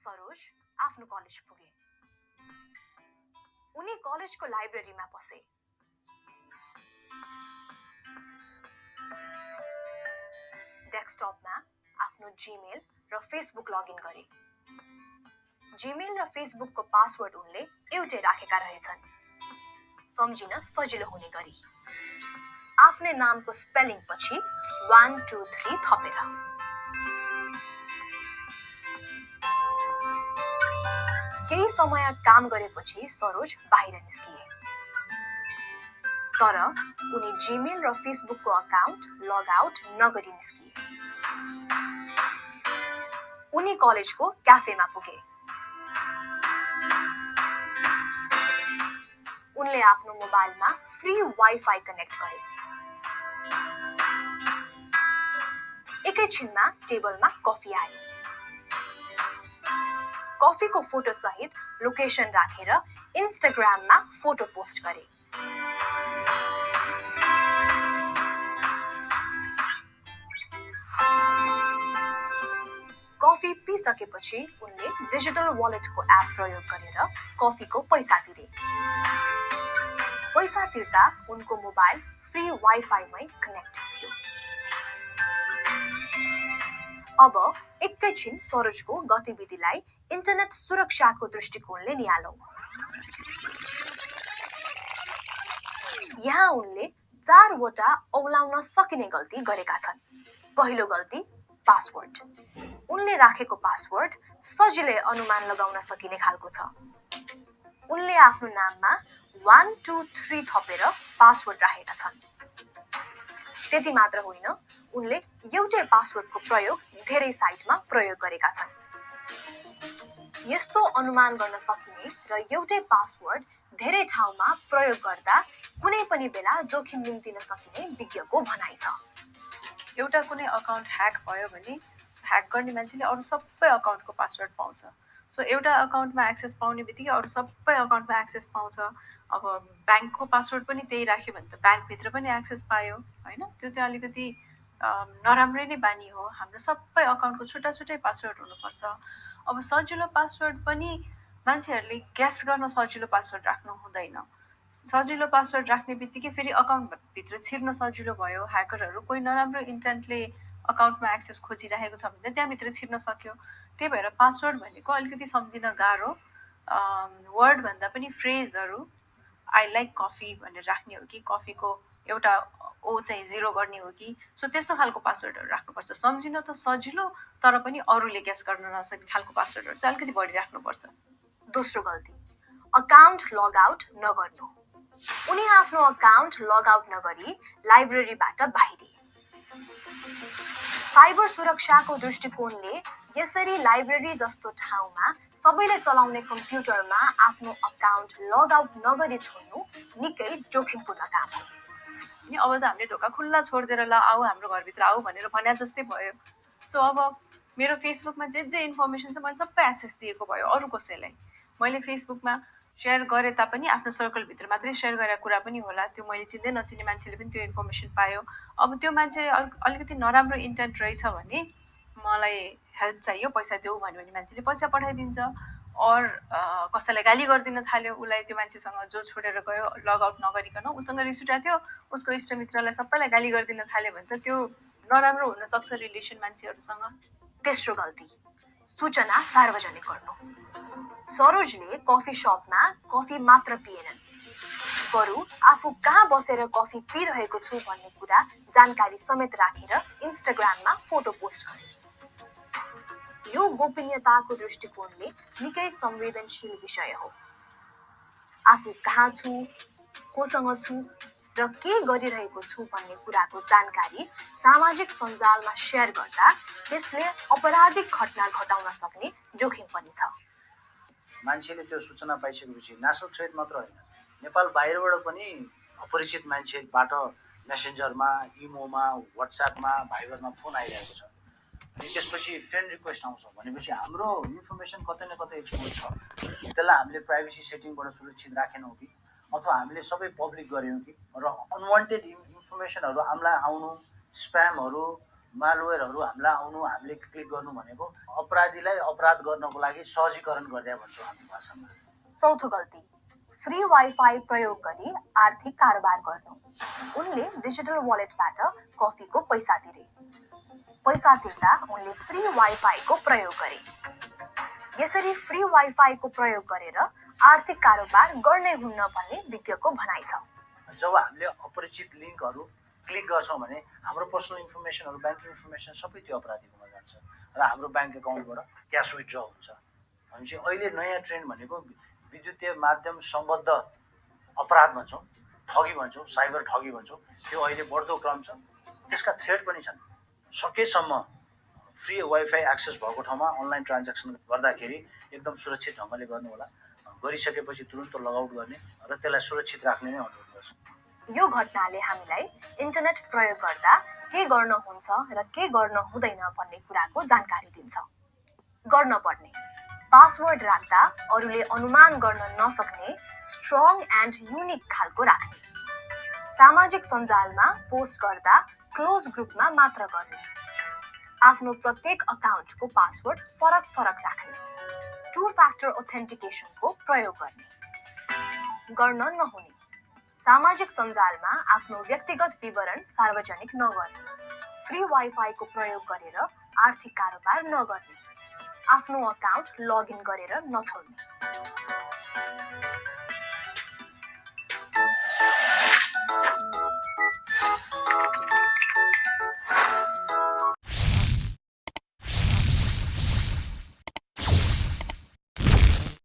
सरोज आफ्नो कलेज पुगे। उनी कलेजको लाइब्रेरीमा पसे डेस्कटपमा आफ्नो जिमेल र फेसबुक लगइन गरे। जिमेल र फेसबुकको पासवर्ड उनले एउटै राखेका रहेछन्। सम्झिन सजिलो हुने गरी। आफ्नै नामको स्पेलिङ पछि वान टू थ्री थपेर। समय काम गरेपछि सरोज बाहिर निस्किए। तर उनी जिमेल र फेसबुकको अकाउन्ट लग आउट नगरी निस्किए। उनी कलेजको क्याफेमा पुगे। उनले आफ्नो मोबाइलमा फ्री वाइफाई कनेक्ट गरे। एकैछिनमा टेबलमा कफी आयो कफीको फोटो सहित लोकेसन राखेर इन्स्टाग्राममा फोटो पोस्ट गरे। कफी पिसकेपछि उनले डिजिटल वालेटको एप प्रयोग गरेर कफीको पैसा तिरे। पैसा तिर्दा उनको मोबाइल फ्री वाइफाईमै कनेक्ट थियो। अब एकैछिन सरोजको गतिविधिलाई इन्टरनेट सुरक्षाको दृष्टिकोणले निहालौँ। यहाँ उनले चारवटा औलाउन सकिने गल्ती गरेका छन्। पहिलो गल्ती पासवर्ड उनले राखेको पासवर्ड सजिलै अनुमान लगाउन सकिने खालको छ। उनले आफ्नो नाममा वान टू थ्री थपेर पासवर्ड राखेका छन्। त्यति मात्र होइन उनले एउटै पासवर्डको प्रयोग धेरै साइटमा प्रयोग गरेका छन्। यस्तो अनुमान गर्न सकिने र एउटै पासवर्ड धेरै ठाउँमा प्रयोग गर्दा कुनै पनि बेला जोखिम निम्तिन सकिने विज्ञको भनाइ छ। एउटा कुनै अकाउन्ट ह्याक भयो भने ह्याक गर्ने मान्छेले अरू सबै अकाउन्टको पासवर्ड पाउँछ। सो एउटा अकाउन्टमा एक्सेस पाउने बित्तिकै अरू सबै अकाउन्टमा एक्सेस पाउँछ। अब ब्याङ्कको पासवर्ड पनि त्यही राख्यो भने त ब्याङ्कभित्र पनि एक्सेस पायो होइन? त्यो चाहिँ अलिकति नराम्रै नै बानी हो। हाम्रो सबै अकाउन्टको छुट्टा छुट्टै पासवर्ड हुनुपर्छ। अब सजिलो पासवर्ड पनि मान्छेहरूले ग्यास गर्न सजिलो पासवर्ड राख्नु हुँदैन। सजिलो पासवर्ड राख्ने बित्तिकै फेरि अकाउन्टभित्र छिर्न सजिलो भयो। ह्याकरहरू कोही नराम्रो इन्टेन्टले अकाउन्टमा एक्सेस खोजिरहेको छ भने त्यहाँभित्र छिर्न सक्यो। त्यही भएर पासवर्ड भनेको अलिकति सम्झिन गाह्रो। वर्डभन्दा पनि फ्रेजहरू आई लाइक कफी भनेर राख्ने हो कि कफीको एउटा ओ चाहिँ जिरो गर्ने हो कि? सो त्यस्तो खालको पासवर्डहरू राख्नुपर्छ। सम्झिन त सजिलो तर पनि अरूले ग्यास गर्न नसक्ने खालको पासवर्डहरू चाहिँ अलिकति बढी राख्नुपर्छ। दोस्रो गल्ती अकाउन्ट लग आउट नगर्नु। उनी आफ्नो अकाउन्ट लग आउट नगरी लाइब्रेरीबाट बाहिरिए साइबर सुरक्षाको दृष्टिकोणले यसरी लाइब्रेरी जस्तो ठाउँमा सबैले चलाउने कम्प्युटरमा आफ्नो अकाउन्ट लग आउट नगरी छोड्नु निकै जोखिमपूर्ण काम हो। नि अब त हामीले ढोका खुल्ला छोडिदिएर ल आऊ हाम्रो घरभित्र आऊ भनेर भने जस्तै भयो। सो अब मेरो फेसबुकमा जे जे इन्फर्मेसन छ मैले सबै एक्सेस दिएको भयो अरू कसैलाई। मैले फेसबुकमा सेयर गरे तापनि आफ्नो सर्कलभित्र मात्रै सेयर गरेको कुरा पनि होला। त्यो मैले चिन्दै नचिने मान्छेले पनि त्यो इन्फर्मेसन पायो। अब त्यो मान्छे अलिकति नराम्रो इन्टेन्ट रहेछ भने मलाई हेल्प चाहियो पैसा देऊ भन्यो भने मान्छेले पैसा पठाइदिन्छ। अर कसैलाई गाली गरिदिन थाल्यो उसलाई त्यो मान्छेसँग जो छोडेर गयो लगआउट नगरिकन उसँग रिस उठेको थियो उसको इष्टमित्रलाई सबैलाई गाली गरिदिन थाल्यो भने त त्यो नराम्रो हुनसक्छ रिलेसन मान्छेहरूसँग। तेस्रो गल्ती सूचना सार्वजनिक गर्नु। सरोजले कफी सपमा कफी मात्र पिएनन्। बरु आफू कहाँ बसेर कफी पिइरहेको छु भन्ने कुरा जानकारी समेत राखेर इन्स्टाग्राममा फोटो पोस्ट गरे यो गोपनीयताको दृष्टिकोणले निकै संवेदनशील विषय हो। आफू कहाँ छु कोसँग छु र के गरिरहेको छु भन्ने कुराको जानकारी सामाजिक सञ्जालमा सेयर गर्दा त्यसले अपराधिक घटना घटाउन सक्ने जोखिम पनि छ। मान्छेले त्यो सूचना पाइसकेपछि नेसनल थ्रेड मात्र होइन नेपाल बाहिरबाट पनि अपरिचित मान्छेबाट मेसेन्जरमा इमोमा वाट्सएपमा भाइबरमा फोन आइरहेको छ। त्यसपछि फ्रेन्ड रिक्वेस्ट आउँछ भनेपछि हाम्रो इन्फर्मेसन कतै न कतै एक्सपोज छ। त्यसलाई हामीले प्राइभेसी सेटिङबाट सुरक्षित राखेनौँ कि? अथवा हामीले सबै पब्लिक गऱ्यौँ कि? र अनवान्टेड इन्फर्मेसनहरू हामीलाई आउनु स्प्यामहरू मालवेयरहरू हामीलाई आउनु हामीले क्लिक गर्नु भनेको अपराधीलाई अपराध गर्नको लागि सहजीकरण गरिदिया भन्छौँ हामी भाषामा। चौथो गल्ती फ्री वाइफाई प्रयोग गरी आर्थिक कारोबार गर्नु। उनले डिजिटल वालेटबाट कफीको पैसा तिरे। पैसा तिर्दा उनले फ्री वाइफाईको प्रयोग गरे। यसरी फ्री वाइफाईको प्रयोग गरेर आर्थिक कारोबार गर्नै हुन्न भन्ने विज्ञको भनाइ छ। जब हामीले अपरिचित लिङ्कहरू क्लिक गर्छौँ भने हाम्रो पर्सनल इन्फर्मेसनहरू ब्याङ्किङ इन्फर्मेसन सबै त्यो अपराधीकोमा जान्छ र हाम्रो ब्याङ्क एकाउन्टबाट क्यास विथड्र हुन्छ। भनेपछि अहिले नयाँ ट्रेन्ड भनेको विद्युतीय माध्यम सम्बद्ध अपराध भन्छौँ ठगी भन्छौँ साइबर ठगी भन्छौँ त्यो अहिले बढ्दो क्रम छ। त्यसका थ्रेड पनि छन्। सकेसम्म फ्री वाइफाई एक्सेस भएको ठाउँमा अनलाइन ट्रान्ज्याक्सन गर्दाखेरि एकदम सुरक्षित ढङ्गले गर्नु होला गरिसकेपछि तुरन्त लगआउट गर्ने र त्यसलाई सुरक्षित राख्ने नै अनुरोध गर्छु। यो घटनाले हामीलाई इन्टरनेट प्रयोग गर्दा के गर्न हुन्छ र के गर्न हुँदैन भन्ने कुराको जानकारी दिन्छ। गर्न पर्ने। पासवर्ड राख्दा अरूले अनुमान गर्न नसक्ने स्ट्रङ एन्ड युनिक खालको राख्ने। सामाजिक सञ्जालमा पोस्ट गर्दा क्लोज ग्रुपमा मात्र गर्ने। आफ्नो प्रत्येक अकाउन्टको पासवर्ड फरक फरक राख्ने। टु फ्याक्टर ओथेन्टिकेसनको प्रयोग गर्ने। गर्न नहुने। सामाजिक सञ्जालमा आफ्नो व्यक्तिगत विवरण सार्वजनिक नगर्ने। फ्री वाइफाईको प्रयोग गरेर आर्थिक कारोबार नगर्ने। आफ्नो अकाउन्ट लगइन गरेर नछोड्ने।